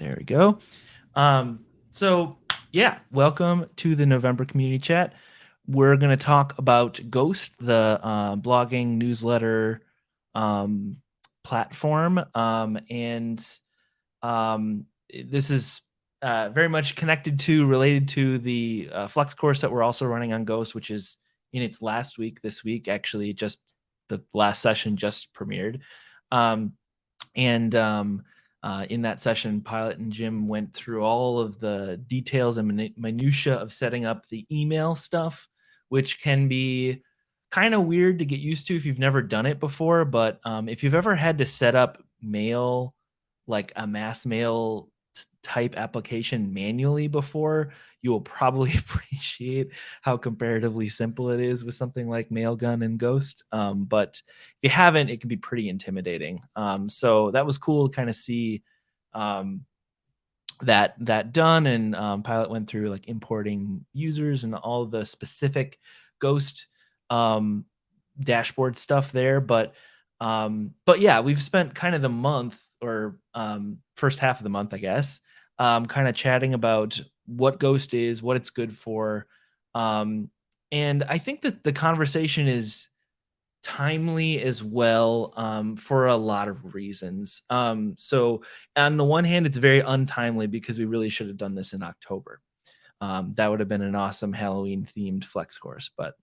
There we go. Um, so yeah, welcome to the November community chat. We're going to talk about Ghost, the uh, blogging newsletter um, platform, um, and um, this is uh, very much connected to, related to the uh, Flex course that we're also running on Ghost, which is in its last week this week. Actually, just the last session just premiered, um, and um, uh, in that session, Pilot and Jim went through all of the details and minutia of setting up the email stuff, which can be kind of weird to get used to if you've never done it before. But um, if you've ever had to set up mail, like a mass mail type application manually before, you will probably appreciate how comparatively simple it is with something like Mailgun and Ghost. Um, but if you haven't, it can be pretty intimidating. Um, so that was cool to kind of see um, that that done. And um, Pilot went through like importing users and all the specific Ghost um, dashboard stuff there. But um, but yeah, we've spent kind of the month or first half of the month, I guess, um, kind of chatting about what Ghost is, what it's good for. Um, and I think that the conversation is timely as well um, for a lot of reasons. Um, so, on the one hand, it's very untimely because we really should have done this in October. Um, that would have been an awesome Halloween themed flex course, but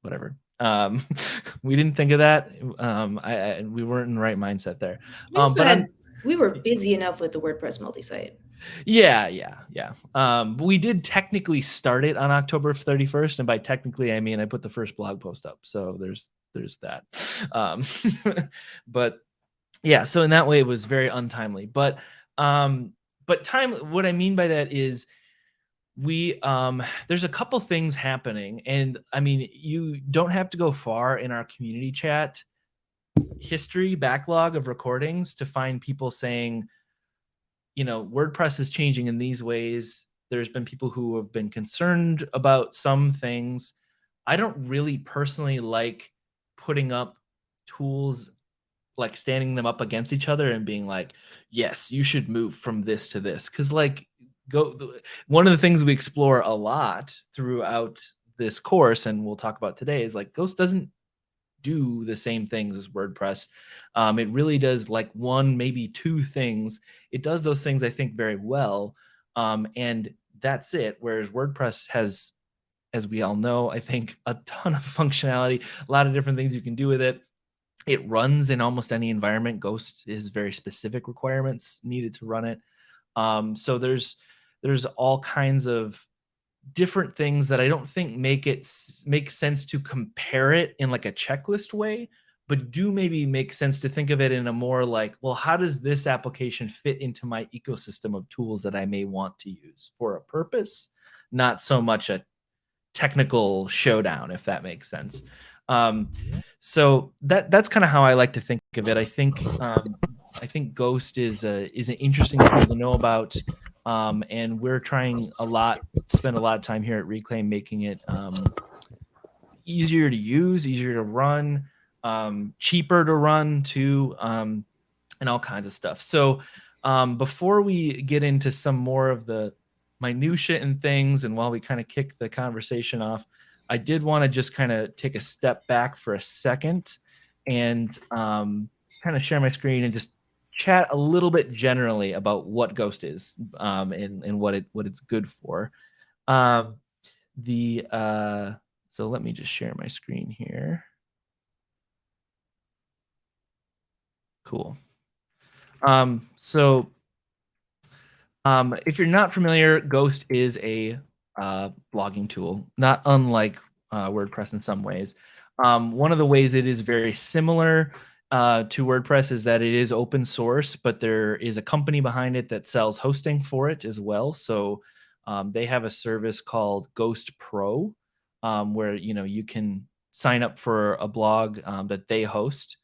whatever. Um, we didn't think of that. Um, I, I, we weren't in the right mindset there. Um, but had, we were busy enough with the WordPress multi-site. Yeah, yeah, yeah. Um, we did technically start it on October 31st, and by technically I mean I put the first blog post up. So there's there's that. Um, but yeah, so in that way it was very untimely. But um, but time. What I mean by that is we um there's a couple things happening and i mean you don't have to go far in our community chat history backlog of recordings to find people saying you know, WordPress is changing in these ways. There's been people who have been concerned about some things. I don't really personally like putting up tools like standing them up against each other and being like, yes, you should move from this to this. Cause like go one of the things we explore a lot throughout this course and we'll talk about today is like Ghost doesn't do the same things as WordPress. Um, it really does like one, maybe two things. It does those things, I think, very well. Um, and that's it. Whereas WordPress has, as we all know, I think a ton of functionality, a lot of different things you can do with it. It runs in almost any environment. Ghost is very specific requirements needed to run it. Um, so there's there's all kinds of different things that I don't think make it make sense to compare it in like a checklist way, but do maybe make sense to think of it in a more like, well, how does this application fit into my ecosystem of tools that I may want to use for a purpose, not so much a technical showdown, if that makes sense. Um, so that that's kind of how I like to think of it. I think um, I think Ghost is a is an interesting tool to know about. Um, and we're trying a lot, spend a lot of time here at Reclaim making it um, easier to use, easier to run, um, cheaper to run too, um, and all kinds of stuff. So um, before we get into some more of the minutia and things, and while we kind of kick the conversation off, I did want to just kind of take a step back for a second and um, kind of share my screen and just chat a little bit generally about what Ghost is um, and, and what it what it's good for. Um, the uh, so let me just share my screen here. Cool. Um, so um, if you're not familiar, Ghost is a uh, blogging tool, not unlike uh, WordPress in some ways. Um, one of the ways it is very similar uh, to WordPress is that it is open source, but there is a company behind it that sells hosting for it as well. So um, they have a service called Ghost Pro, um, where you know you can sign up for a blog um, that they host.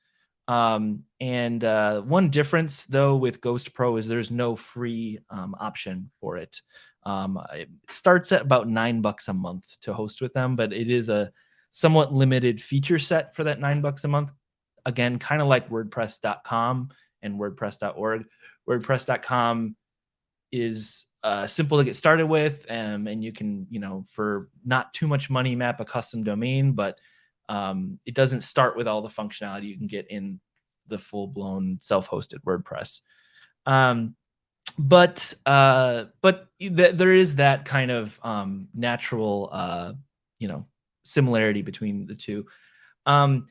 Um, and uh, one difference though with Ghost Pro is there's no free um, option for it. Um, it starts at about nine bucks a month to host with them, but it is a somewhat limited feature set for that nine bucks a month again, kind of like WordPress.com and WordPress.org. WordPress.com is uh, simple to get started with, um, and you can, you know, for not too much money, map a custom domain, but um, it doesn't start with all the functionality you can get in the full-blown self-hosted WordPress. Um, but uh, but th there is that kind of um, natural, uh, you know, similarity between the two. Um,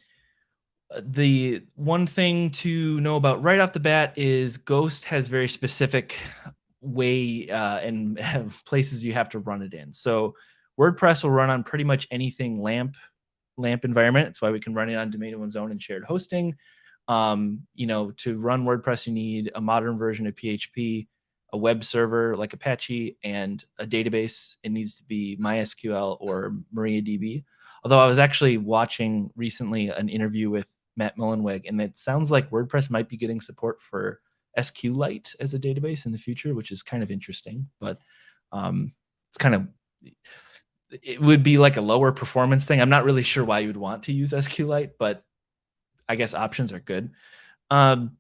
the one thing to know about right off the bat is Ghost has very specific way uh, and places you have to run it in. So WordPress will run on pretty much anything LAMP LAMP environment. That's why we can run it on domain one's own and shared hosting. Um, you know, to run WordPress, you need a modern version of PHP, a web server like Apache, and a database. It needs to be MySQL or MariaDB. Although I was actually watching recently an interview with Matt Mullenweg, and it sounds like WordPress might be getting support for SQLite as a database in the future, which is kind of interesting. But um, it's kind of it would be like a lower performance thing. I'm not really sure why you would want to use SQLite, but I guess options are good. Um,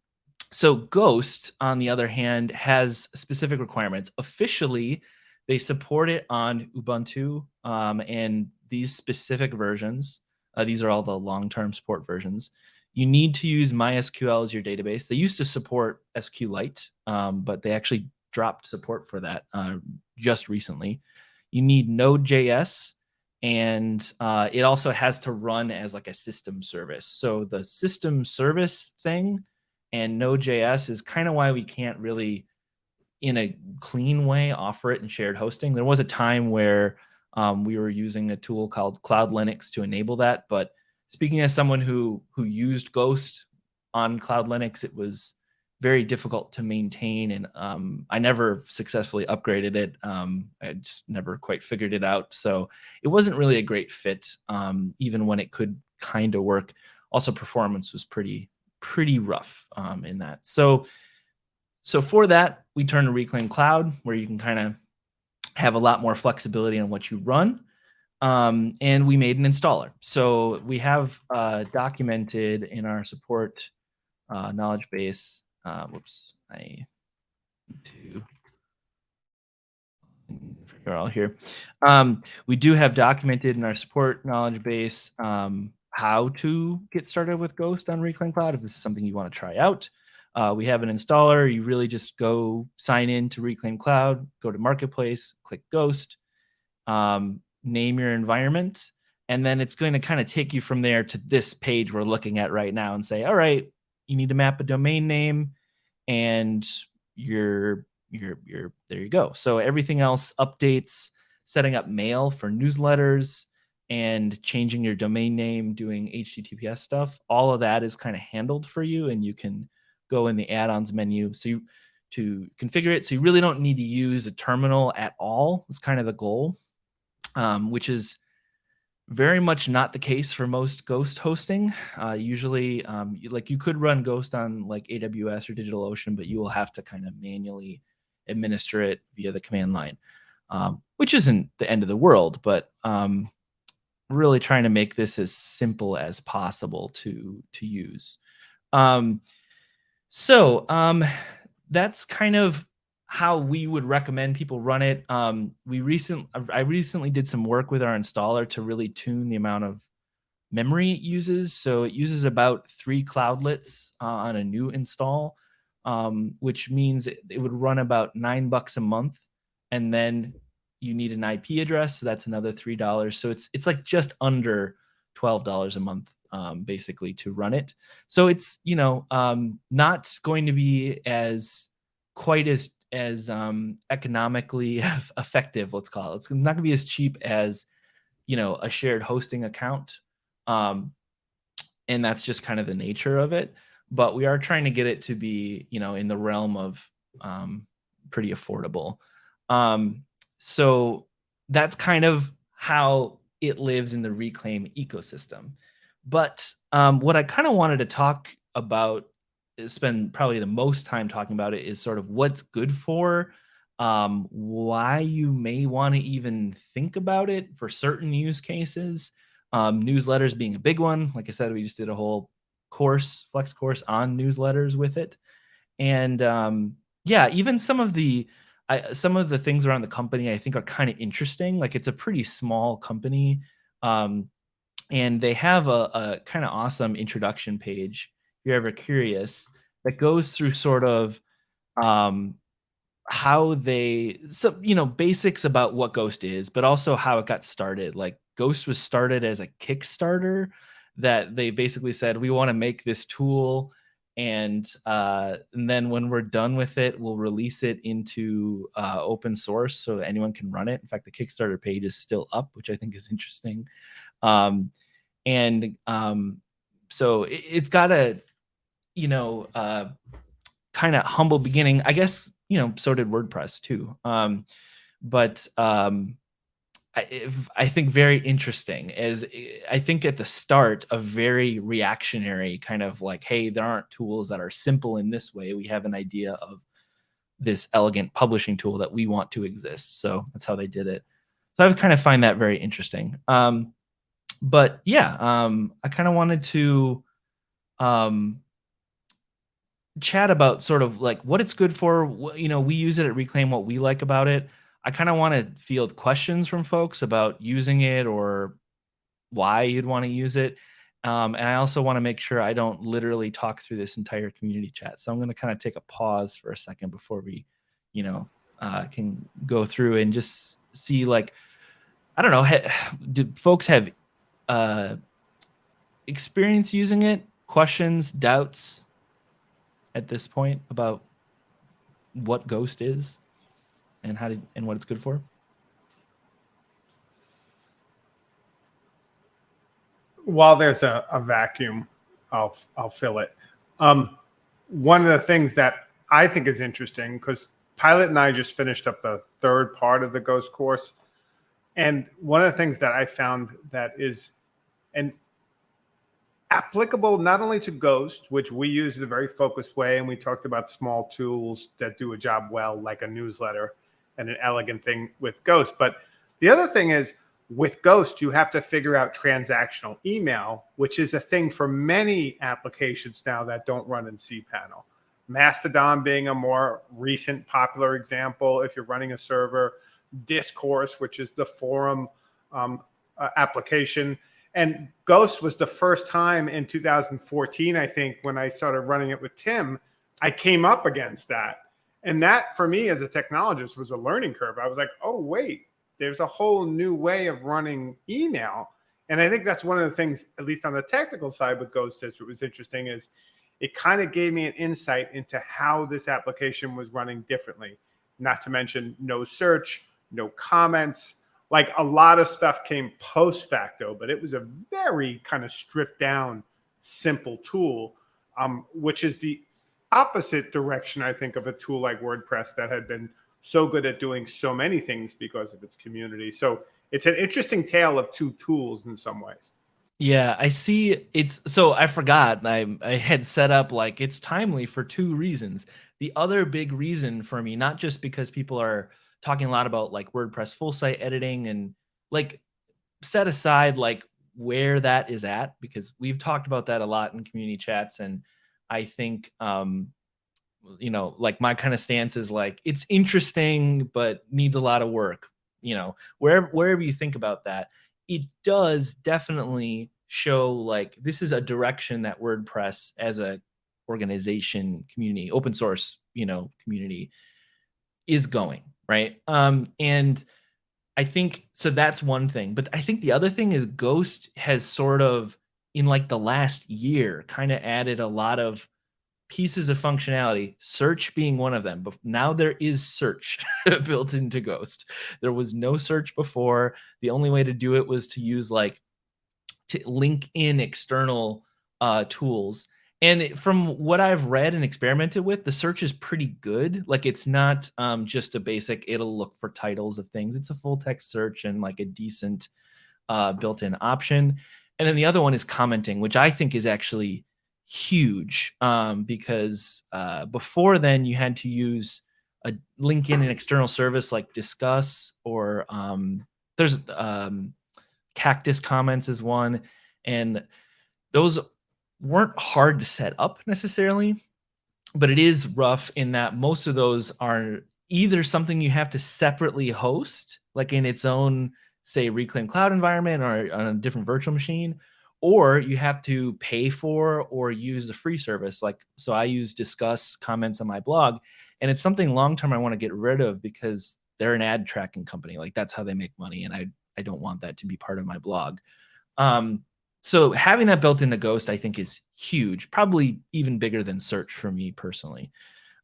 so Ghost, on the other hand, has specific requirements. Officially, they support it on Ubuntu um, and these specific versions. Uh, these are all the long-term support versions. You need to use MySQL as your database. They used to support SQLite, um, but they actually dropped support for that uh, just recently. You need Node.js, and uh, it also has to run as like a system service. So the system service thing and Node.js is kind of why we can't really, in a clean way, offer it in shared hosting. There was a time where um, we were using a tool called Cloud Linux to enable that. But speaking as someone who who used Ghost on Cloud Linux, it was very difficult to maintain, and um, I never successfully upgraded it. Um, I just never quite figured it out, so it wasn't really a great fit, um, even when it could kind of work. Also, performance was pretty pretty rough um, in that. So, so for that, we turn to Reclaim Cloud, where you can kind of have a lot more flexibility on what you run. Um, and we made an installer. So we have uh, documented in our support uh, knowledge base. Uh, whoops, I need to figure out here. Um, we do have documented in our support knowledge base um, how to get started with Ghost on Reclaim Cloud if this is something you want to try out. Uh, we have an installer. You really just go sign in to Reclaim Cloud, go to Marketplace, click Ghost, um, name your environment, and then it's going to kind of take you from there to this page we're looking at right now and say, all right, you need to map a domain name, and you're you're you're there. You go. So everything else updates, setting up mail for newsletters and changing your domain name, doing HTTPS stuff, all of that is kind of handled for you, and you can go in the add-ons menu. So you to configure it. So you really don't need to use a terminal at all. It's kind of the goal, um, which is very much not the case for most Ghost hosting. Uh, usually, um, you, like you could run Ghost on like AWS or DigitalOcean, but you will have to kind of manually administer it via the command line, um, which isn't the end of the world, but um, really trying to make this as simple as possible to to use. Um, so um, that's kind of how we would recommend people run it. Um, we recent I recently did some work with our installer to really tune the amount of memory it uses. So it uses about three cloudlets uh, on a new install, um, which means it, it, would run about nine bucks a month, and then you need um, basically to run it. So it's you know um, not going to be as quite as as um, economically effective. Let's call it. It's not going to be as cheap as you know a shared hosting account, um, and that's just kind of the nature of it. But we are trying to get it to be you know in the realm of um, pretty affordable. Um, so that's kind of how it lives in the reclaim ecosystem. But um, what I kind of wanted to talk about, spend probably the most time talking about it, is sort of what's good for, um, why you may want to even think about it for certain use cases. Um, newsletters being a big one. Like I said, we just did a whole course, flex course on newsletters with it. And um, yeah, even some of the I some of the things around the company I think are kind of interesting. Like it's a pretty small company. Um, and they have a, a kind of awesome introduction page if you're ever curious that goes through sort of um, how they so you know basics about what ghost is but also how it got started. Like ghost was started as a kickstarter that they basically said we want to make this tool and uh, and then when we're done with it we'll release it into uh, open source so anyone can run it. In fact the kickstarter page is still up which i think is interesting um, and um, so it, has got a you know uh, kind of humble beginning i guess you know so did wordpress too um, but um, I, I think very interesting is I think at the start a very reactionary kind of like, hey, there aren't tools that are simple in this way. We have an idea of this elegant publishing tool that we want to exist. So that's how they did it. So I kind of find that very interesting. Um, but yeah, um, I kind of wanted to um, chat about sort of like what it's good for. You know, we use it at Reclaim, what we like about it. I kind of want to field questions from folks about using it or why you'd want to use it. Um, and I also want to make sure I don't literally talk through this entire community chat. So I'm going to kind of take a pause for a second before we, you know, uh, can go through and just see like, I don't know, did folks have uh, experience using it? Questions, doubts at this point about what Ghost is? and how to, and what it's good for? While there's a, a vacuum, I'll I'll fill it. Um, one of the things that I think is interesting because Pilot and I just finished up the third part of the Ghost course, and one of the things that I found that is an applicable not only to Ghost, which we use in a very focused way, and we talked about small tools that do a job well, like a newsletter, and an elegant thing with Ghost. But the other thing is with Ghost, you have to figure out transactional email, which is a thing for many applications now that don't run in cPanel. Mastodon being a more recent popular example. If you're running a server, Discourse, which is the forum um, uh, application. And Ghost was the first time in 2014, I think, when I started running it with Tim, I came up against that. And that for me as a technologist was a learning curve. I was like, oh, wait, there's a whole new way of running email. And I think that's one of the things, at least on the technical side with Ghost what was interesting is it kind of gave me an insight into how this application was running differently. Not to mention no search, no comments. Like a lot of stuff came post facto, but it was a very kind of stripped down, simple tool, um, which is the opposite direction, I think, of a tool like WordPress that had been so good at doing so many things because of its community. So it's an interesting tale of two tools in some ways. Yeah, I see. It's so I forgot. I I had set up like it's timely for two reasons. The other big reason for me, not just because people are talking a lot about like WordPress full site editing and like set aside like where that is at because we've talked about that a lot in community chats and I think um you know, like my kind of stance is like it's interesting but needs a lot of work, you know. Wherever wherever you think about that, it does definitely show like this is a direction that WordPress as a organization, community, open source, you know, community is going, right? Um and I think so that's one thing, but I think the other thing is Ghost has sort of in like the last year kind of added a lot of pieces of functionality search being one of them but now there is search built into ghost there was no search before the only way to do it was to use like to link in external uh, tools and from what i've read and experimented with the search is pretty good. Like it's not um, just a basic it'll look for titles of things. It's a full text search and like a decent uh, built-in option. And then the other one is commenting, which I think is actually huge um, because uh, before then you had to use a link in an external service like Disqus or um, there's um, Cactus comments is one, and those weren't hard to set up necessarily, but it is rough in that most of those are either something you have to separately host, like in its own, say, Reclaim Cloud environment or on a different virtual machine, or you have to pay for or use the free service. Like, so I use Disqus comments on my blog, and it's something long term I want to get rid of because they're an ad tracking company. Like, that's how they make money, and I I don't want that to be part of my blog. Um, so having that built into Ghost, I think, is huge. Probably even bigger than Search for me personally.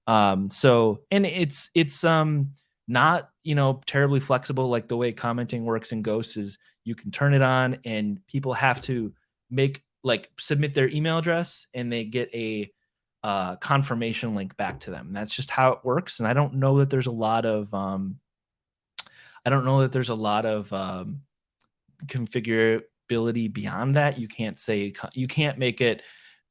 Um, so and it's it's um not you know terribly flexible like the way commenting works in Ghost is you can turn it on and people have to make like submit their email address and they get a uh, confirmation link back to them. That's just how it works. And I don't know that there's a lot of um, I don't know that there's a lot of um, configurability beyond that. You can't say you can't make it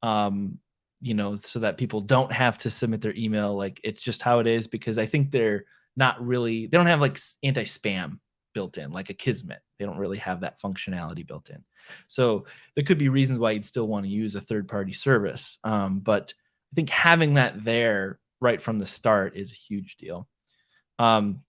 um, you know, so that people don't have to submit their email. Like it's just how it is because I think they're not really, they don't have like anti spam built in, like Akismet. They don't really have that functionality built in. So there could be reasons why you'd still want to use a third party service. Um, but I think having that there right from the start is a huge deal. Um,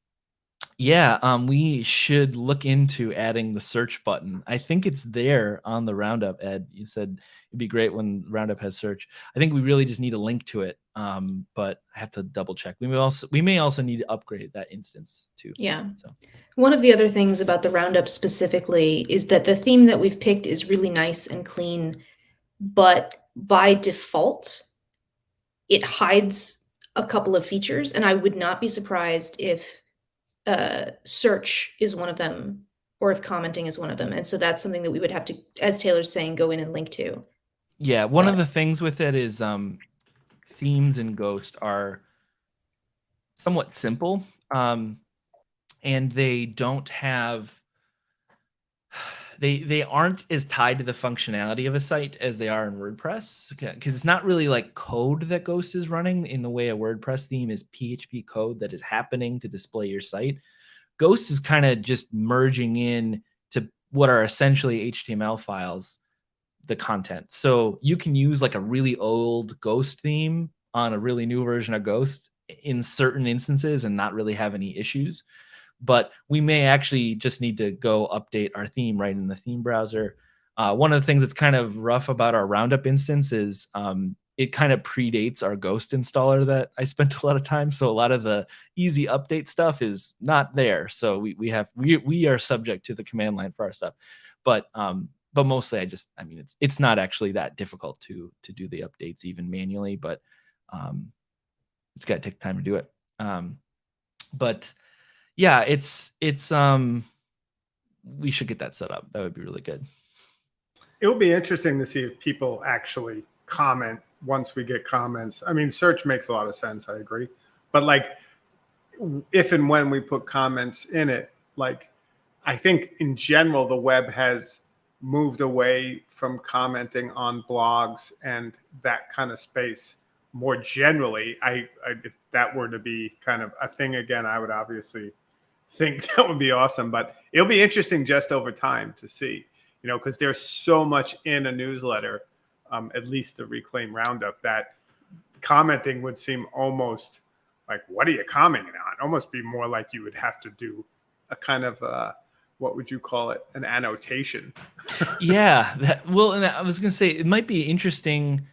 yeah, um, we should look into adding the search button. I think it's there on the Roundup, Ed. You said it'd be great when Roundup has search. I think we really just need a link to it, um, but I have to double check. We may also we may also need to upgrade that instance too. Yeah. So one of the other things about the Roundup specifically is that the theme that we've picked is really nice and clean, but by default, it hides a couple of features, and I would not be surprised if uh, search is one of them or if commenting is one of them. And so that's something that we would have to, as Taylor's saying, go in and link to. Yeah, one of the things with it is um, themes in Ghost are somewhat simple, um, and they don't have they they aren't as tied to the functionality of a site as they are in WordPress because it's not really like code that Ghost is running in the way a WordPress theme is PHP code that is happening to display your site. Ghost is kind of just merging in to what are essentially HTML files, the content. So you can use like a really old Ghost theme on a really new version of Ghost in certain instances and not really have any issues but we may actually just need to go update our theme right in the theme browser. Uh, one of the things that's kind of rough about our Roundup instance is um, it kind of predates our Ghost installer that I spent a lot of time. So a lot of the easy update stuff is not there. So we, we have we, we are subject to the command line for our stuff, but um, but mostly I just I mean it's it's not actually that difficult to to do the updates even manually, but um, it's got to take time to do it. Um, but yeah, it's it's um we should get that set up. That would be really good. It will be interesting to see if people actually comment once we get comments. I mean, search makes a lot of sense. I agree. But like if and when we put comments in it, like I think in general, the web has moved away from commenting on blogs and that kind of space more generally. I, I if that were to be kind of a thing again, I would obviously think that would be awesome. But it'll be interesting just over time to see, you know, because there's so much in a newsletter, um, at least the Reclaim Roundup, that commenting would seem almost like, what are you commenting on? Almost be more like you would have to do a kind of, uh, what would you call it? An annotation. yeah. That, well, and I was going to say, it might be interesting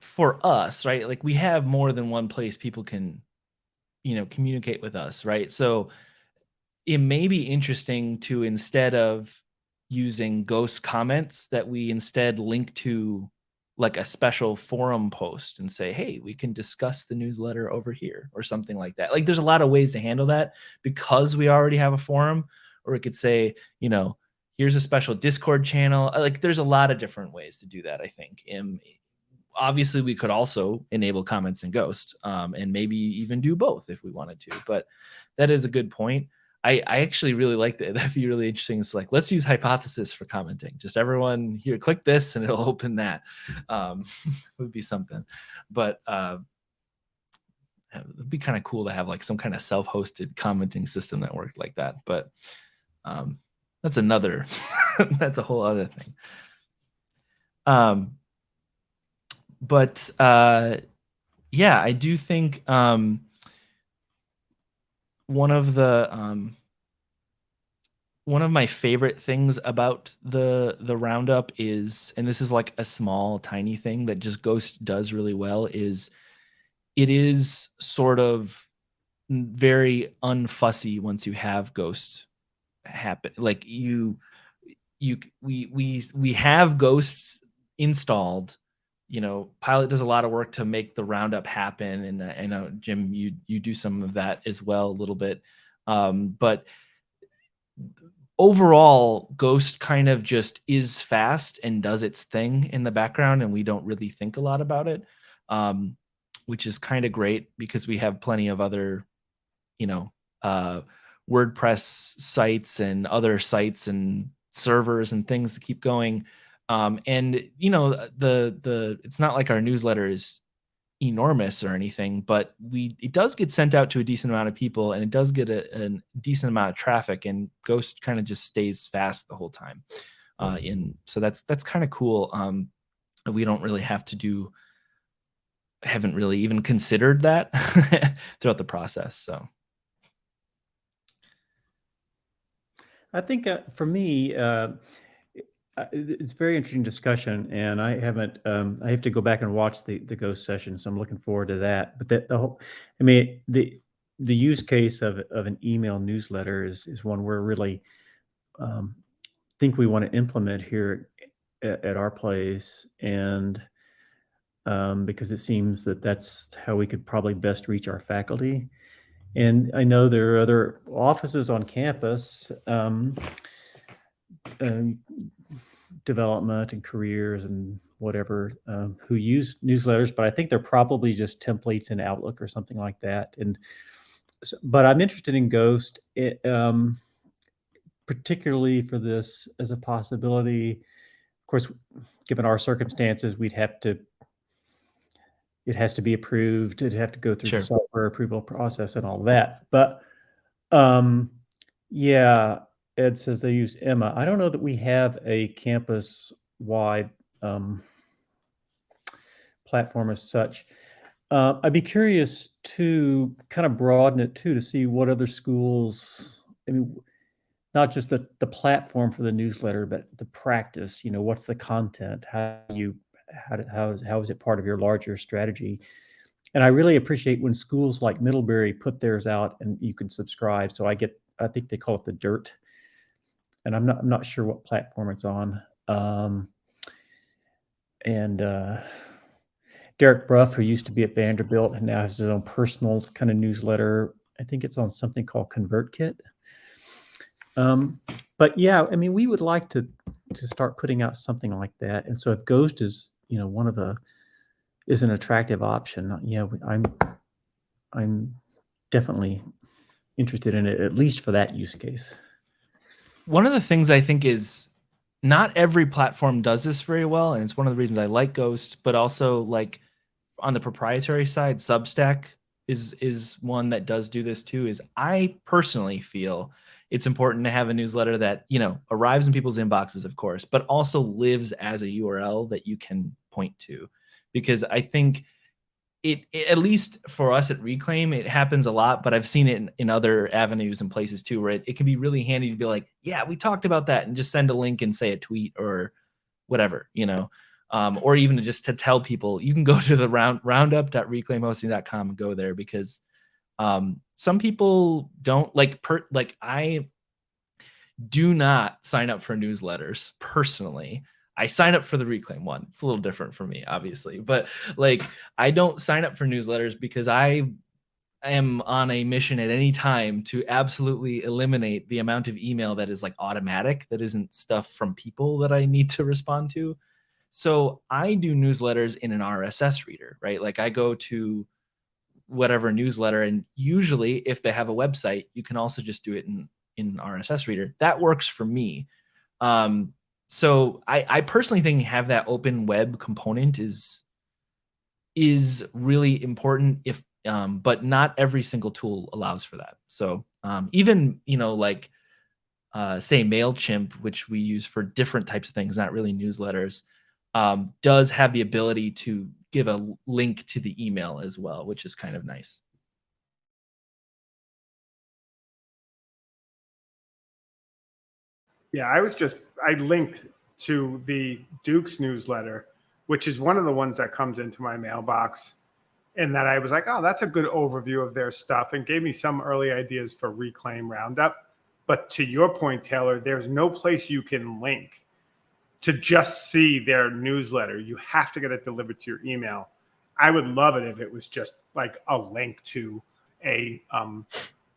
for us, right? Like we have more than one place people can, you know, communicate with us, right? So, it may be interesting to instead of using ghost comments that we instead link to like a special forum post and say hey we can discuss the newsletter over here or something like that. Like there's a lot of ways to handle that because we already have a forum. Or we could say you know here's a special discord channel. Uh, like there's a lot of different ways to do that i think. And obviously we could also enable comments in ghost um, and maybe even do both if we wanted to but that is a good point I, I actually really like that. That'd be really interesting. It's like, let's use hypothesis for commenting. Just everyone here, click this and it'll open that. Um, would be something. But uh, it'd be kind of cool to have like some kind of self-hosted commenting system that worked like that. But um, that's another, that's a whole other thing. Um, but uh, yeah, I do think um, one of the um, one of my favorite things about the the roundup is and this is like a small tiny thing that just ghost does really well is it is sort of very unfussy once you have ghost happen like you you we we we have ghosts installed you know pilot does a lot of work to make the roundup happen and uh, i know jim you you do some of that as well a little bit. Um, but overall ghost kind of just is fast and does its thing in the background and we don't really think a lot about it um, which is kind of great because we have plenty of other you know uh, wordpress sites and other sites and servers and things to keep going um, and you know the the it's not like our newsletter is enormous or anything but we it does get sent out to a decent amount of people and it does get a, a decent amount of traffic and ghost kind of just stays fast the whole time uh in so that's that's kind of cool. Um we don't really have to do haven't really even considered that throughout the process so. I think uh, for me, uh, it's very interesting discussion, and I haven't. Um, I have to go back and watch the the ghost session, so I'm looking forward to that. But that the whole, I mean, the the use case of of an email newsletter is is one we're really um, think we want to implement here at, at our place, and um, because it seems that that's how we could probably best reach our faculty. And I know there are other offices on campus. Um, um, development and careers and whatever um, who use newsletters, but I think they're probably just templates in Outlook or something like that. And so, but I'm interested in Ghost, it, um, particularly for this as a possibility. Of course, given our circumstances, we'd have to. It has to be approved. It'd have to go through Sure. the software approval process and all that. But um, yeah, Ed says they use Emma. I don't know that we have a campus-wide um, platform as such. Uh, I'd be curious to kind of broaden it too to see what other schools. I mean, not just the the platform for the newsletter, but the practice. You know, what's the content? How you how how is how is it part of your larger strategy? And I really appreciate when schools like Middlebury put theirs out and you can subscribe. So I get, I think they call it the Dirt and I'm not I'm not sure what platform it's on. Um, and uh, Derek Bruff, who used to be at Vanderbilt and now has his own personal kind of newsletter. I think it's on something called ConvertKit. Um, but yeah, I mean, we would like to to start putting out something like that. And so if Ghost is, you know, one of the is an attractive option, yeah, we- I'm I'm definitely interested in it, at least for that use case. One of the things I think is not every platform does this very well, and it's one of the reasons I like Ghost, but also like on the proprietary side, Substack is is one that does do this too. Is I personally feel it's important to have a newsletter that you know arrives in people's inboxes, of course, but also lives as a URL that you can point to, because I think it, it- at least for us at reclaim it happens a lot but i've seen it in, in other avenues and places too where it, it can be really handy to be like yeah we talked about that and just send a link and say a tweet or whatever you know? Um, or even just to tell people you can go to the round roundup.reclaimhosting.com and go there because um, some people don't like per like i do not sign up for newsletters personally I sign up for the reclaim one. It's a little different for me, obviously, but like I don't sign up for newsletters because I am on a mission at any time to absolutely eliminate the amount of email that is like automatic, that isn't stuff from people that I need to respond to. So I do newsletters in an RSS reader, right? Like I go to whatever newsletter, and usually if they have a website, you can also just do it in in RSS reader. That works for me. Um, so I, I personally think have that open web component is is really important if um, but not every single tool allows for that. So um, even, you know, like uh, say MailChimp, which we use for different types of things, not really newsletters, um, does have the ability to give a link to the email as well, which is kind of nice. Yeah, I was just I linked to the Duke's newsletter, which is one of the ones that comes into my mailbox. And that I was like, oh, that's a good overview of their stuff and gave me some early ideas for Reclaim Roundup. But to your point, Taylor, there's no place you can link to just see their newsletter. You have to get it delivered to your email. I would love it if it was just like a link to a um,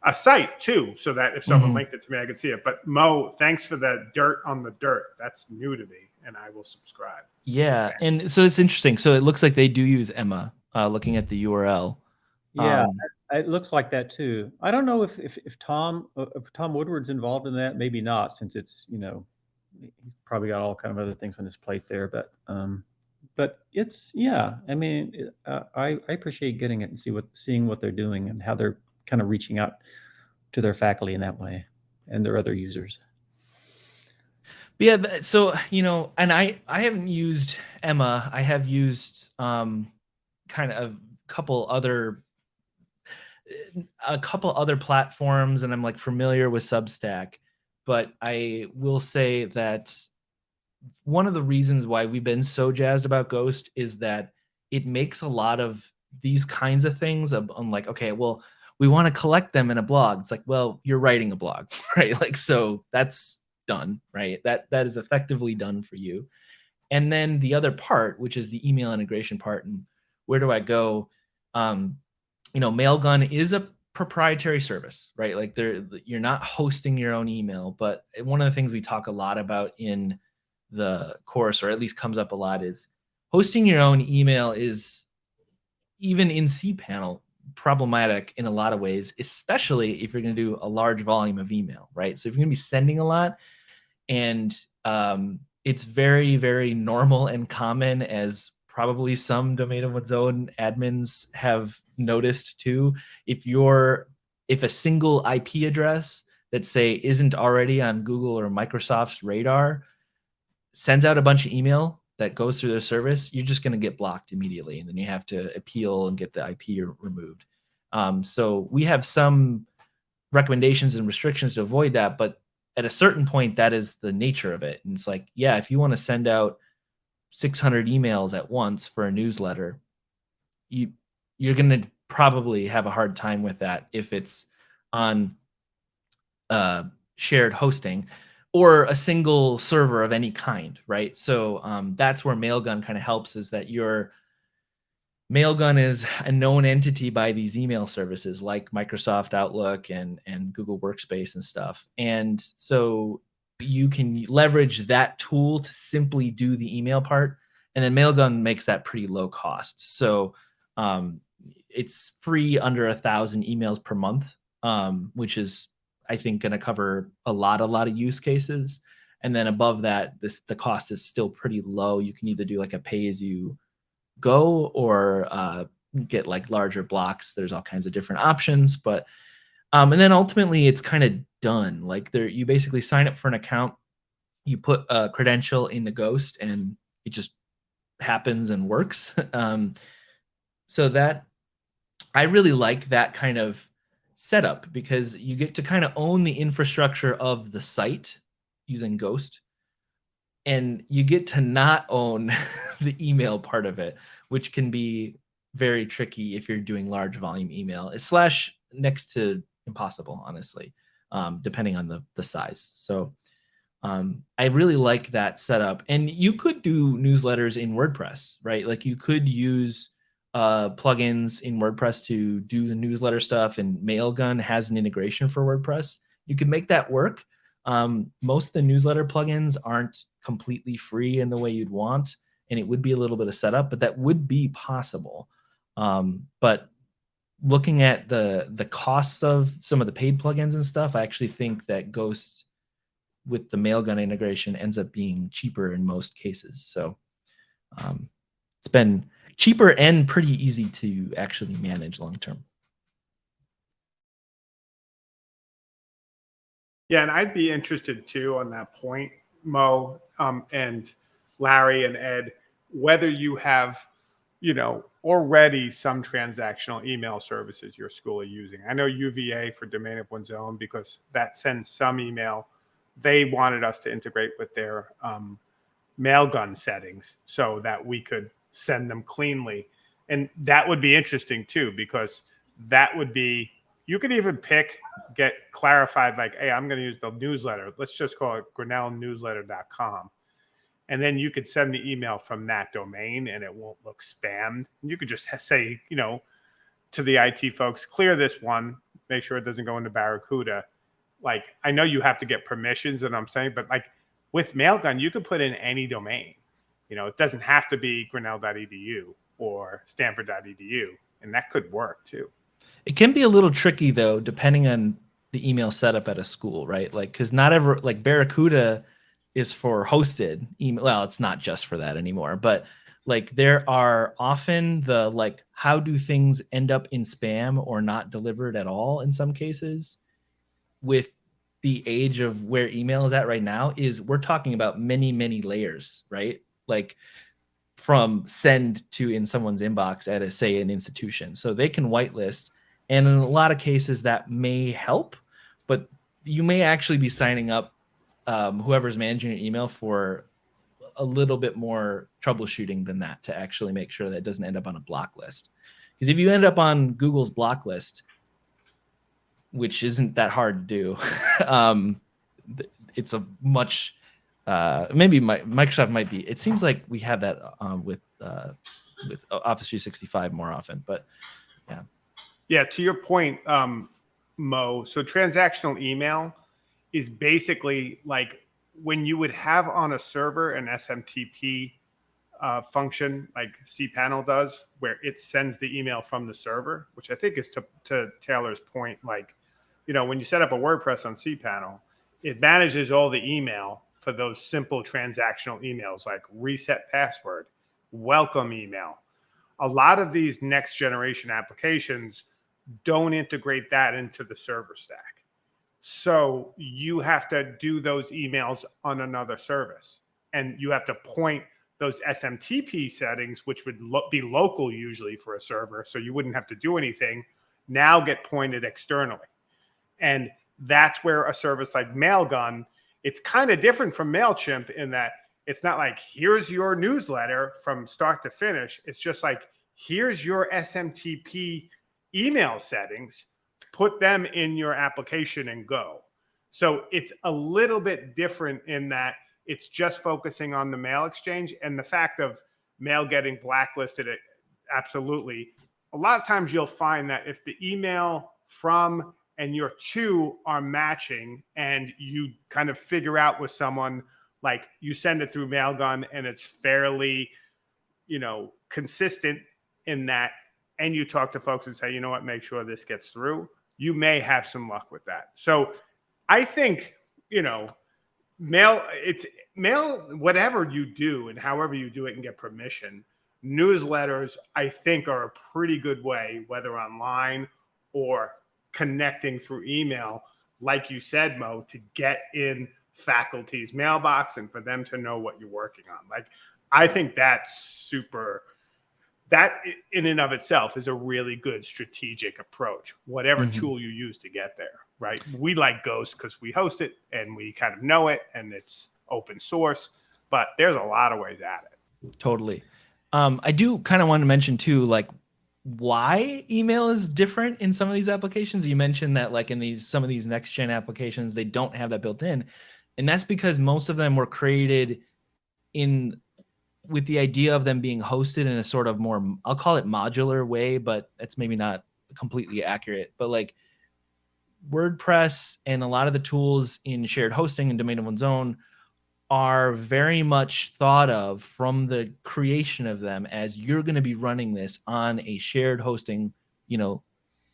a site too, so that if someone Mhm. linked it to me, I could see it. But Mo, thanks for the dirt on the dirt. That's new to me, and I will subscribe. Yeah, and so it's interesting. So it looks like they do use Emma. Uh, looking at the URL. Yeah, Um, it looks like that too. I don't know if if, if Tom uh, if Tom Woodward's involved in that. Maybe not, since it's you know he's probably got all kind of other things on his plate there. But um, but it's yeah. I mean, uh, I I appreciate getting it and see what seeing what they're doing and how they're kind of reaching out to their faculty in that way and their other users. Yeah, so you know, and I I haven't used Emma. I have used um kind of a couple other a couple other platforms and I'm like familiar with Substack, but I will say that one of the reasons why we've been so jazzed about Ghost is that it makes a lot of these kinds of things I'm like, okay, well, we want to collect them in a blog. It's like, well, you're writing a blog, right? Like, so that's done, right? That that is effectively done for you. And then the other part, which is the email integration part, and where do I go? Um, you know, Mailgun is a proprietary service, right? Like there, you're not hosting your own email, but one of the things we talk a lot about in the course, or at least comes up a lot, is hosting your own email is even in cPanel problematic in a lot of ways, especially if you're going to do a large volume of email, right? So if you're going to be sending a lot, and um, it's very, very normal and common, as probably some domain of one's own admins have noticed too. If you're if a single IP address that say isn't already on Google or Microsoft's radar sends out a bunch of email that goes through their service, you're just going to get blocked immediately, and then you have to appeal and get the IP removed. Um, so we have some recommendations and restrictions to avoid that, but at a certain point, that is the nature of it. And it's like, yeah, if you want to send out 600 emails at once for a newsletter, you you're going to probably have a hard time with that if it's on uh, shared hosting or a single server of any kind, right? So um, that's where Mailgun kind of helps is that your Mailgun is a known entity by these email services like Microsoft Outlook and and Google Workspace and stuff. And so you can leverage that tool to simply do the email part and then Mailgun makes that pretty low cost. So um, it's free under a thousand emails per month, um, which is I think going to cover a lot, a lot of use cases. And then above that, this the cost is still pretty low. You can either do like a pay as you go or uh, get like larger blocks. There's all kinds of different options, but um, and then ultimately it's kind of done. Like there, you basically sign up for an account, you put a credential in the Ghost, and it just happens and works. um, so that I really like that kind of setup because you get to kind of own the infrastructure of the site using Ghost and you get to not own the email part of it, which can be very tricky if you're doing large volume email. It's slash next to impossible, honestly, um, depending on the the size. So um, I really like that setup. And you could do newsletters in WordPress, right? Like you could use uh, plugins in WordPress to do the newsletter stuff, and Mailgun has an integration for WordPress. You could make that work. Um, most of the newsletter plugins aren't completely free in the way you'd want, and it would be a little bit of setup, but that would be possible. Um, but looking at the the costs of some of the paid plugins and stuff, I actually think that Ghost with the Mailgun integration ends up being cheaper in most cases. So um, it's been cheaper and pretty easy to actually manage long term. Yeah, and I'd be interested too on that point, Mo, um, and Larry and Ed, whether you have, you know, already some transactional email services your school are using. I know UVA for domain of one's own because that sends some email they wanted us to integrate with their um, mailgun settings so that we could send them cleanly. And that would be interesting too, because that would be you could even pick get clarified like hey i'm going to use the newsletter. Let's just call it grinnellnewsletter.com and then you could send the email from that domain and it won't look spammed. You could just say you know to the it folks clear this one. Make sure it doesn't go into barracuda. Like i know you have to get permissions and i'm saying but like with mailgun you can put in any domain you know it doesn't have to be grinnell.edu or stanford.edu and that could work too it can be a little tricky though, depending on the email setup at a school, right? Like, because not ever like Barracuda is for hosted email. Well, it's not just for that anymore, but like there are often the like how do things end up in spam or not delivered at all in some cases with the age of where email is at right now is we're talking about many many layers right like from send to in someone's inbox at a say an institution so they can whitelist and in a lot of cases, that may help, but you may actually be signing up um, whoever's managing your email for a little bit more troubleshooting than that to actually make sure that it doesn't end up on a block list. Because if you end up on Google's block list, which isn't that hard to do, um, it's a much uh, maybe my, Microsoft might be. It seems like we have that um, with uh, with Office 365 more often, but yeah. Yeah, to your point, um, Mo. So transactional email is basically like when you would have on a server an SMTP uh, function like cPanel does, where it sends the email from the server, which I think is to, to Taylor's point. Like, you know, when you set up a WordPress on cPanel, it manages all the email for those simple transactional emails like reset password, welcome email. A lot of these next generation applications don't integrate that into the server stack. So you have to do those emails on another service and you have to point those SMTP settings, which would lo be local usually for a server. So you wouldn't have to do anything now get pointed externally. And that's where a service like Mailgun, it's kind of different from MailChimp in that it's not like, here's your newsletter from start to finish. It's just like, here's your SMTP email settings, put them in your application and go. So it's a little bit different in that it's just focusing on the mail exchange and the fact of mail getting blacklisted. Absolutely. A lot of times you'll find that if the email from and your two are matching and you kind of figure out with someone like you send it through mailgun and it's fairly you know consistent in that and you talk to folks and say, you know what, make sure this gets through, you may have some luck with that. So I think, you know, mail, it's mail, whatever you do and however you do it and get permission, newsletters, I think, are a pretty good way, whether online or connecting through email, like you said, Mo, to get in faculty's mailbox and for them to know what you're working on. Like, I think that's super that in and of itself is a really good strategic approach whatever mm-hmm. tool you use to get there right we like ghost because we host it and we kind of know it and it's open source but there's a lot of ways at it totally um, i do kind of want to mention too like why email is different in some of these applications you mentioned that like in these some of these next gen applications they don't have that built in and that's because most of them were created in with the idea of them being hosted in a sort of more I'll call it modular way, but that's maybe not completely accurate. But like WordPress and a lot of the tools in shared hosting and domain of one's own are very much thought of from the creation of them as you're going to be running this on a shared hosting, you know,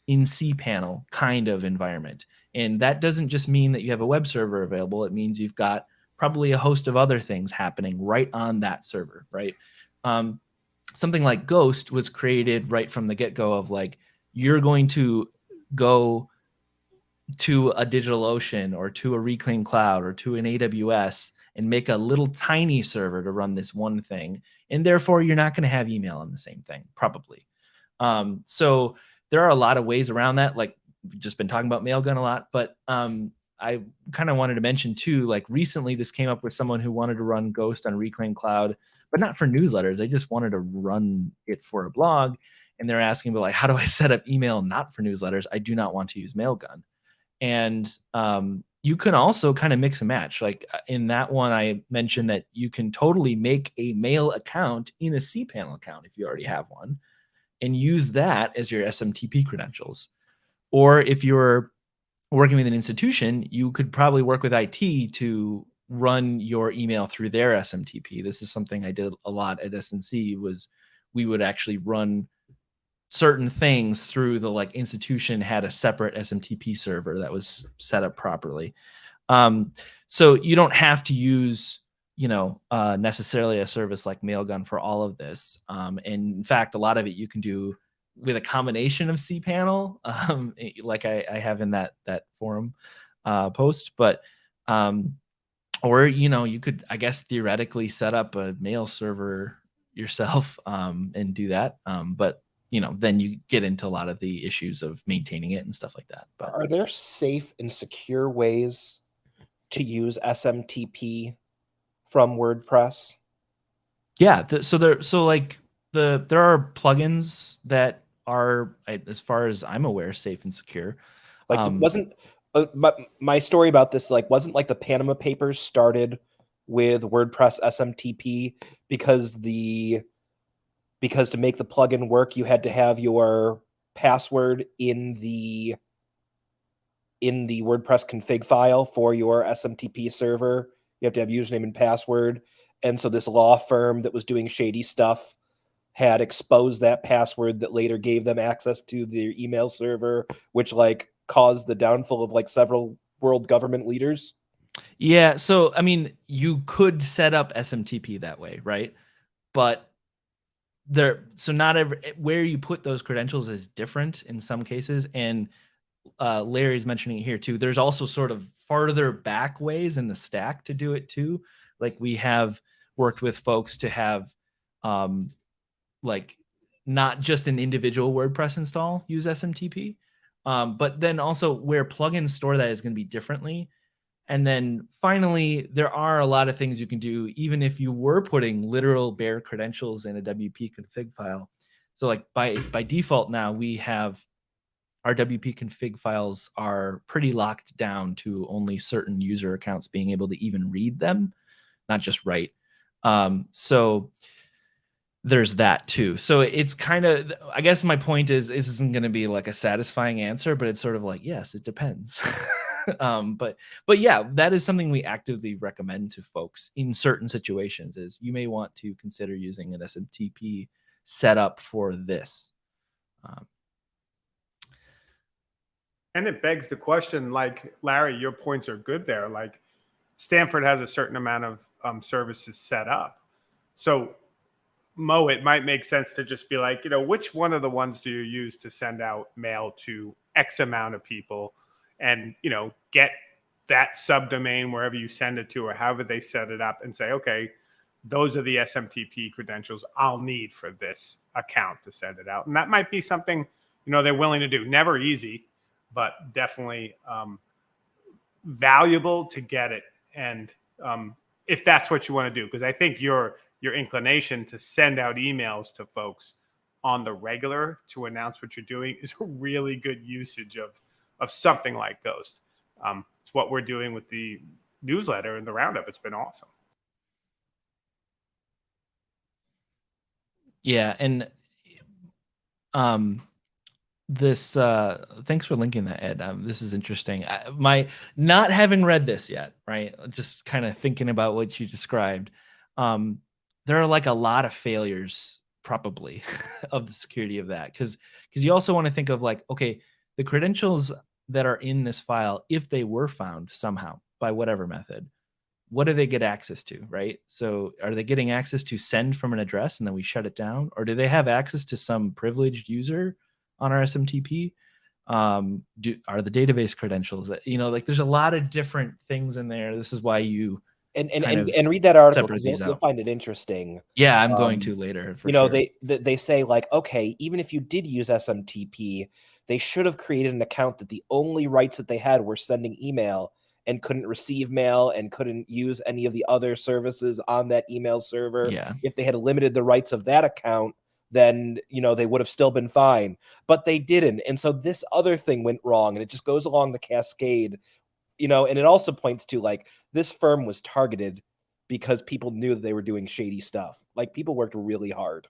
in cPanel kind of environment. And that doesn't just mean that you have a web server available. It means you've got probably a host of other things happening right on that server, right? Um, something like Ghost was created right from the get-go of like, you're going to go to a DigitalOcean or to a Reclaim Cloud or to an AWS and make a little tiny server to run this one thing. And therefore, you're not going to have email on the same thing, probably. Um, so there are a lot of ways around that. Like we've just been talking about Mailgun a lot, but um, I kind of wanted to mention too, like recently this came up with someone who wanted to run Ghost on Reclaim Cloud, but not for newsletters. They just wanted to run it for a blog. And they're asking, but like, how do I set up email not for newsletters? I do not want to use Mailgun. And um, you can also kind of mix and match. Like uh, in that one, I mentioned that you can totally make a mail account in a cPanel account if you already have one and use that as your SMTP credentials. Or if you're working with an institution, you could probably work with IT to run your email through their SMTP. This is something I did a lot at SNC was we would actually run certain things through the like institution had a separate SMTP server that was set up properly. Um, so you don't have to use you know uh, necessarily a service like Mailgun for all of this. Um, and in fact, a lot of it you can do with a combination of cPanel, um, eh, like I, I, have in that that forum uh, post, but um, or you know you could I guess theoretically set up a mail server yourself um, and do that. Um, but you know then you get into a lot of the issues of maintaining it and stuff like that. But are there safe and secure ways to use SMTP from WordPress? Yeah, th- so there so like the there are plugins that are as far as I'm aware safe and secure. Like um, wasn't uh, but my story about this like wasn't like the Panama Papers started with WordPress SMTP because the because to make the plugin work you had to have your password in the in the WordPress config file for your SMTP server. You have to have username and password. And so this law firm that was doing shady stuff had exposed that password that later gave them access to their email server, which like caused the downfall of like several world government leaders. Yeah, so I mean, you could set up SMTP that way, right? But there so not every where you put those credentials is different in some cases and uh, Larry's mentioning it here too. There's also sort of farther back ways in the stack to do it too. Like we have worked with folks to have um, like not just an individual WordPress install use SMTP, um, but then also where plugins store that is going to be differently. And then finally, there are a lot of things you can do, even if you were putting literal bare credentials in a WP config file. So like by by default now we have our WP config files are pretty locked down to only certain user accounts being able to even read them, not just write. Um, so there's that too. So it's kind of, I guess my point is, this isn't going to be like a satisfying answer, but it's sort of like, yes, it depends. um, but, but yeah, that is something we actively recommend to folks in certain situations is you may want to consider using an SMTP setup for this. Um, and it begs the question, like Larry, your points are good there. Like Stanford has a certain amount of um, services set up. So Mo, it might make sense to just be like, you know, which one of the ones do you use to send out mail to X amount of people and, you know, get that subdomain wherever you send it to or however they set it up and say, okay, those are the SMTP credentials I'll need for this account to send it out. And that might be something, you know, they're willing to do. Never easy, but definitely um, valuable to get it. And um, if that's what you want to do, because I think you're your inclination to send out emails to folks on the regular to announce what you're doing is a really good usage of of something like Ghost. Um, it's what we're doing with the newsletter and the roundup. It's been awesome. Yeah, and um, this uh thanks for linking that ed um, this is interesting I, my not having read this yet right just kind of thinking about what you described um there are like a lot of failures probably of the security of that because because you also want to think of like okay the credentials that are in this file if they were found somehow by whatever method what do they get access to right so are they getting access to send from an address and then we shut it down or do they have access to some privileged user on our smtp um do are the database credentials that you know like there's a lot of different things in there this is why you and and, and, and, read that article you'll, you'll, find it interesting. Yeah, I'm um, going to later. you know, sure. they they say like, okay, even if you did use SMTP, they should have created an account that the only rights that they had were sending email, and couldn't receive mail and couldn't use any of the other services on that email server. Yeah. If they had limited the rights of that account, then you know they would have still been fine. But they didn't, and so this other thing went wrong, and it just goes along the cascade. You know, and it also points to like this firm was targeted because people knew that they were doing shady stuff. Like people worked really hard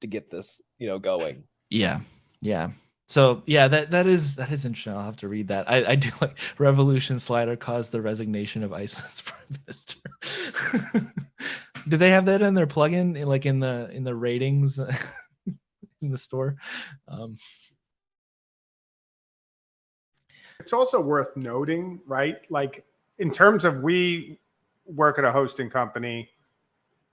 to get this, you know, going. Yeah. Yeah. So yeah, that that is that is interesting. I'll have to read that. I, I do like revolution slider caused the resignation of Iceland's prime minister. Did they have that in their plugin, like in the in the ratings in the store? Um, It's also worth noting, right? Like in terms of we work at a hosting company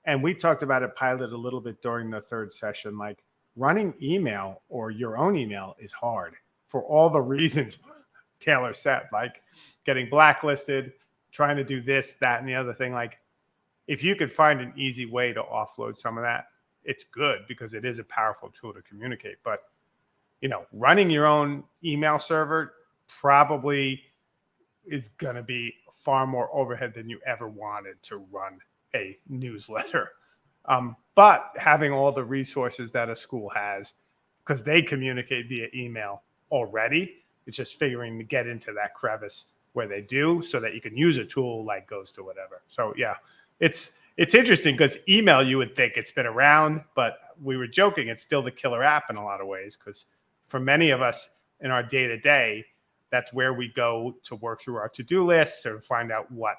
and we talked about it pilot a little bit during the third session like running email or your own email is hard for all the reasons Taylor said, like getting blacklisted, trying to do this, that, and the other thing. Like, if you could find an easy way to offload some of that, it's good because it is a powerful tool to communicate. But, you know, running your own email server probably is going to be far more overhead than you ever wanted to run a newsletter. Um, but having all the resources that a school has, because they communicate via email already, it's just figuring to get into that crevice where they do, so that you can use a tool like Ghost or whatever. So yeah, it's it's interesting because email you would think it's been around, but we were joking it's still the killer app in a lot of ways because for many of us in our day to day, that's where we go to work through our to do lists or find out what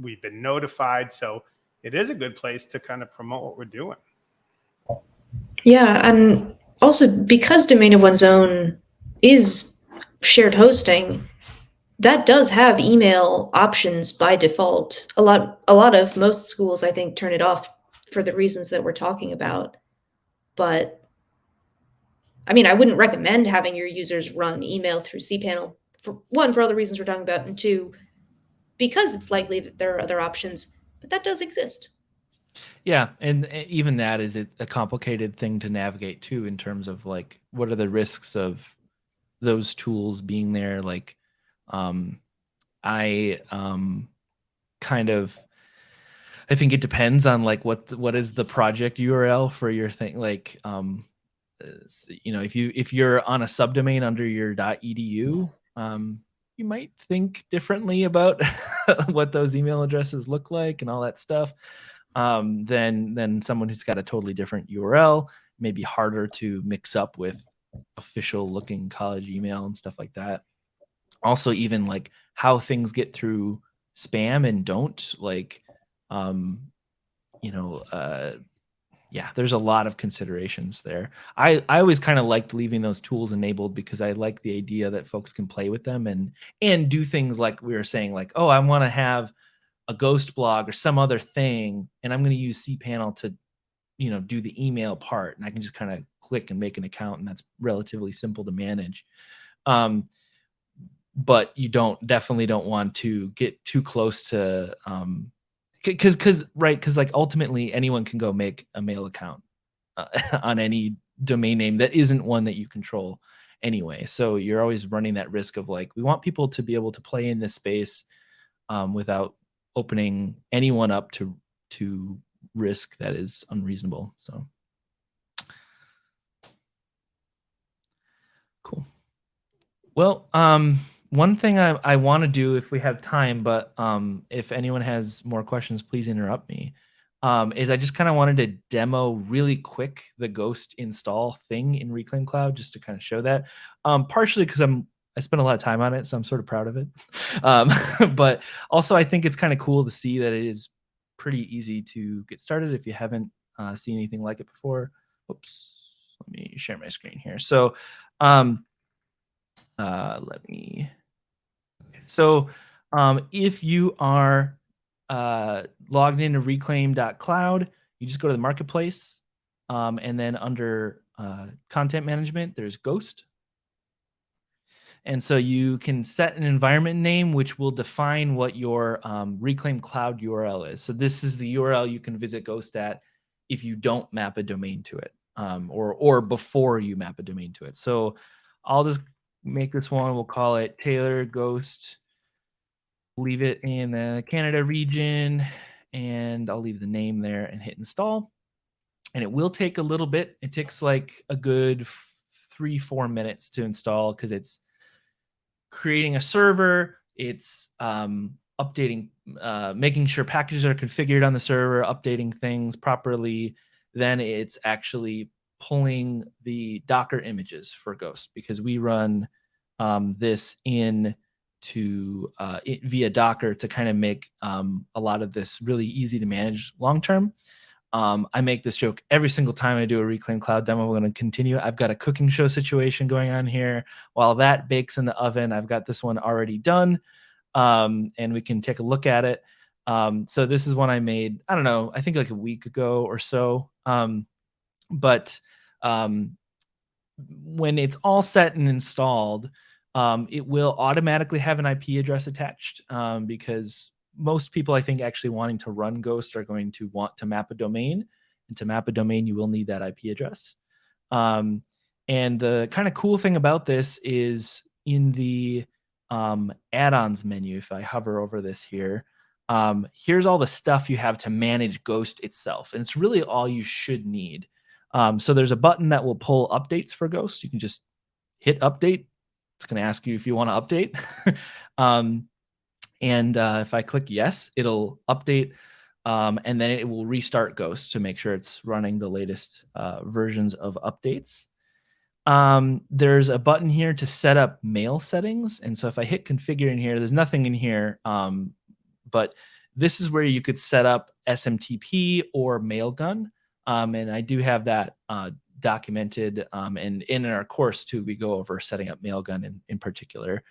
we've been notified. So it is a good place to kind of promote what we're doing. Yeah, and also because domain of one's own is shared hosting, that does have email options by default. A lot a lot of most schools I think turn it off for the reasons that we're talking about. But I mean, I wouldn't recommend having your users run email through cPanel for one for all the reasons we're talking about and two because it's likely that there are other options, but that does exist. Yeah, and even that is a complicated thing to navigate too in terms of like what are the risks of those tools being there like um I um kind of I think it depends on like what what is the project URL for your thing like um uh, you know if you if you're on a subdomain under your .edu um you might think differently about what those email addresses look like and all that stuff um, than than someone who's got a totally different URL. Maybe harder to mix up with official looking college email and stuff like that. Also, even like how things get through spam and don't like, um, you know, uh, yeah, there's a lot of considerations there. I I always kind of liked leaving those tools enabled because I like the idea that folks can play with them and and do things like we were saying, like, oh, I want to have a ghost blog or some other thing and i'm going to use cpanel to you know do the email part and i can just kind of click and make an account and that's relatively simple to manage um, but you don't definitely don't want to get too close to um because because right because like ultimately anyone can go make a mail account uh, on any domain name that isn't one that you control anyway so you're always running that risk of like we want people to be able to play in this space um, without opening anyone up to to risk that is unreasonable. So cool. Well, um, one thing I, I want to do if we have time, but um, if anyone has more questions, please interrupt me. Um, is I just kind of wanted to demo really quick the Ghost install thing in Reclaim Cloud just to kind of show that. Um, partially because I'm I spent a lot of time on it, so I'm sort of proud of it. Um, but also, I think it's kind of cool to see that it is pretty easy to get started if you haven't uh, seen anything like it before. Oops, let me share my screen here. So, um, uh, let me. So, um, if you are uh, logged into reclaim.cloud, you just go to the marketplace, um, and then under uh, content management, there's Ghost. And so you can set an environment name, which will define what your um, Reclaim Cloud URL is. So this is the URL you can visit Ghost at if you don't map a domain to it, um, or or before you map a domain to it. So I'll just make this one. We'll call it Taylor Ghost leave it in the Canada region and I'll leave the name there and hit install. And it will take a little bit. It takes like a good three, four minutes to install because it's creating a server, it's um, updating, uh, making sure packages are configured on the server, updating things properly. Then it's actually pulling the Docker images for Ghost because we run um, this in to uh, it, via Docker to kind of make um, a lot of this really easy to manage long term. Um, I make this joke every single time I do a Reclaim Cloud demo. We're going to continue. I've got a cooking show situation going on here. While that bakes in the oven, I've got this one already done, um, and we can take a look at it. Um, so this is one I made. I don't know. I think like a week ago or so. Um, but um, when it's all set and installed, um, it will automatically have an IP address attached um, because most people, I think, actually wanting to run Ghost are going to want to map a domain. And to map a domain, you will need that IP address. Um, and the kind of cool thing about this is in the um, add-ons menu, if I hover over this here, um, here's all the stuff you have to manage Ghost itself. And it's really all you should need. Um, so there's a button that will pull updates for Ghost. You can just hit update. It's going to ask you if you want to update. um, and uh, if I click yes, it'll update um, and then it will restart Ghost to make sure it's running the latest uh, versions of updates. Um, there's a button here to set up mail settings. And so if I hit configure in here, there's nothing in here, um, but this is where you could set up SMTP or Mailgun. Um, and I do have that uh, documented. Um, and in our course too, we go over setting up Mailgun in, in particular.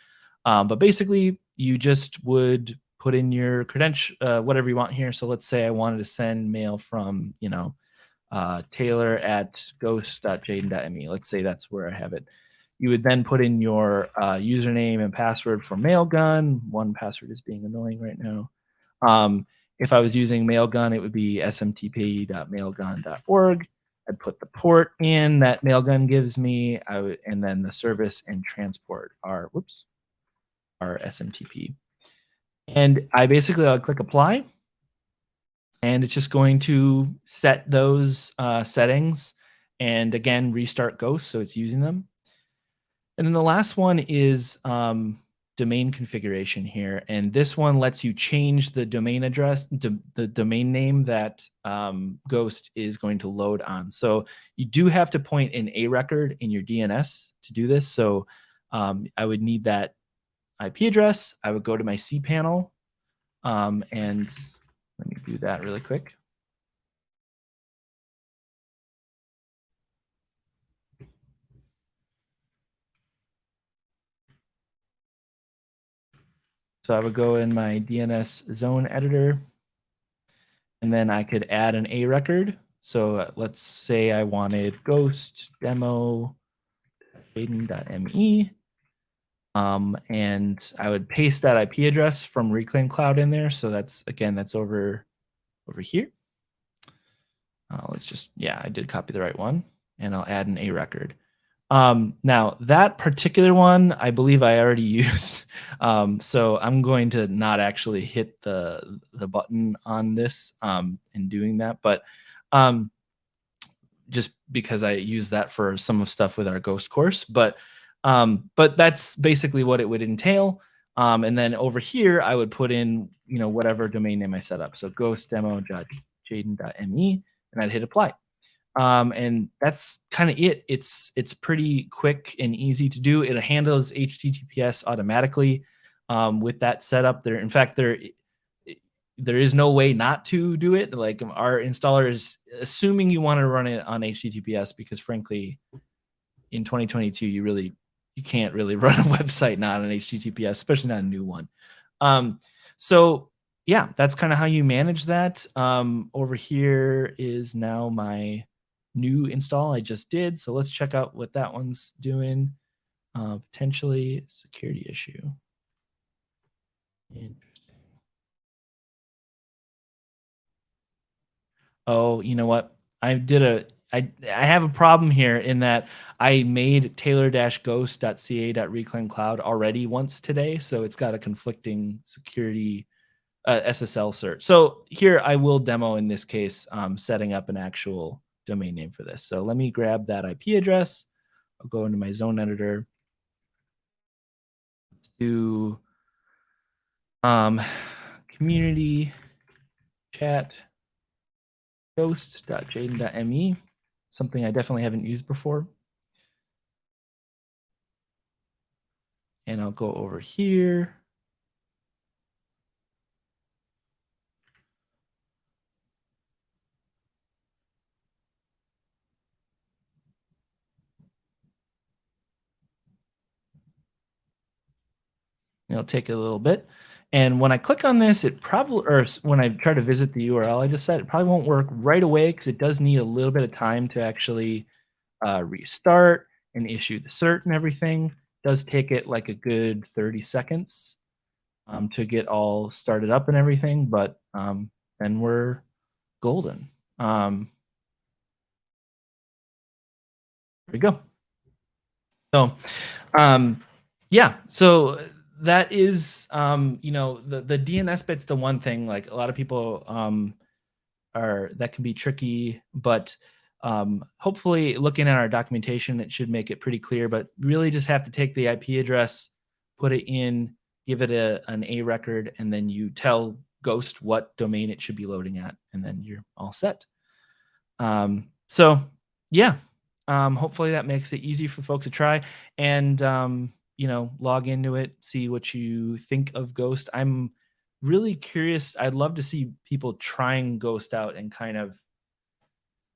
Um, but basically, you just would put in your credential, uh, whatever you want here. So let's say I wanted to send mail from, you know, uh, Taylor at ghost.jaden.me. Let's say that's where I have it. You would then put in your uh, username and password for Mailgun. One password is being annoying right now. Um, if I was using Mailgun, it would be smtp.mailgun.org. I'd put the port in that Mailgun gives me, would, and then the service and transport are, whoops, are SMTP. And I basically I'll click apply, and it's just going to set those uh, settings, and again restart Ghost, so it's using them. And then the last one is um, domain configuration here. And this one lets you change the domain address, the domain name that um, Ghost is going to load on. So you do have to point an A record in your DNS to do this. So um, I would need that IP address. I would go to my cPanel um, and let me do that really quick. So I would go in my DNS zone editor, and then I could add an A record. So uh, let's say I wanted ghost demo jaden.me. Um, and I would paste that IP address from Reclaim Cloud in there. So that's again, that's over over here. Uh, let's just, yeah, I did copy the right one, and I'll add an A record. Um, now that particular one, I believe I already used. Um, so I'm going to not actually hit the the button on this um, in doing that, but um, just because I use that for some of stuff with our Ghost course. But um, but that's basically what it would entail. Um, and then over here, I would put in you know whatever domain name I set up. So ghost ghostdemo.jaden.me, and I'd hit apply um, and that's kind of it. It's it's pretty quick and easy to do. It handles HTTPS automatically um, with that setup. There, in fact, there there is no way not to do it. Like our installer is assuming you want to run it on HTTPS because, frankly, in 2022, you really you can't really run a website not on HTTPS, especially not a new one. Um, so yeah, that's kind of how you manage that. Um, over here is now my new install I just did. So let's check out what that one's doing. Uh, potentially security issue. Interesting. Oh, you know what? I did a I I have a problem here in that I made taylor-ghost.ca.reclaimcloud already once today, so it's got a conflicting security uh, SSL cert. So here I will demo in this case um, setting up an actual domain name for this. So let me grab that IP address. I'll go into my zone editor. Let's Do um, community chat ghost.jaden.me, something I definitely haven't used before. And I'll go over here. It'll take a little bit. And when I click on this, it probably, or when I try to visit the URL I just said, it probably won't work right away because it does need a little bit of time to actually uh, restart and issue the cert and everything. It does take it like a good 30 seconds um, to get all started up and everything, but um, then we're golden. Um, there we go. So, um, yeah, so that is um you know the the dns bit's the one thing like a lot of people um are that can be tricky but um hopefully looking at our documentation it should make it pretty clear but really just have to take the ip address put it in give it a an a record and then you tell ghost what domain it should be loading at and then you're all set. Um so yeah um hopefully that makes it easy for folks to try and um you know, log into it, see what you think of Ghost. I'm really curious. I'd love to see people trying Ghost out and kind of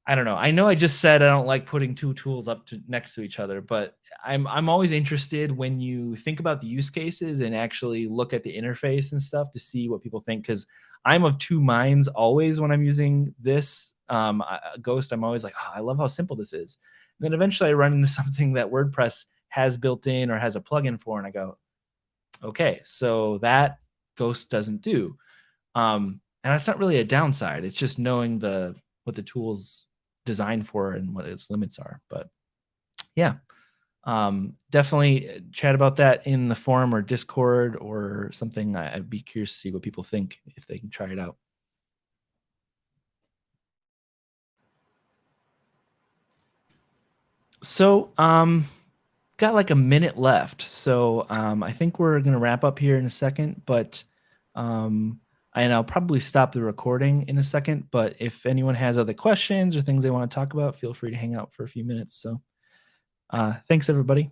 I don't know. I know I just said I don't like putting two tools up to next to each other, but I'm I'm always interested when you think about the use cases and actually look at the interface and stuff to see what people think cuz I'm of two minds always when I'm using this um, Ghost. I'm always like, oh, I love how simple this is. And then eventually I run into something that WordPress has built in or has a plugin for, and I go, okay, so that Ghost doesn't do. Um, and that's not really a downside. It's just knowing the what the tool's designed for and what its limits are. But yeah, um, definitely uh, chat about that in the forum or Discord or something. I'd be curious to see what people think if they can try it out. So, um, got like a minute left. So um, I think we're going to wrap up here in a second, but um, and I'll probably stop the recording in a second. But if anyone has other questions or things they want to talk about, feel free to hang out for a few minutes. So uh, thanks, everybody.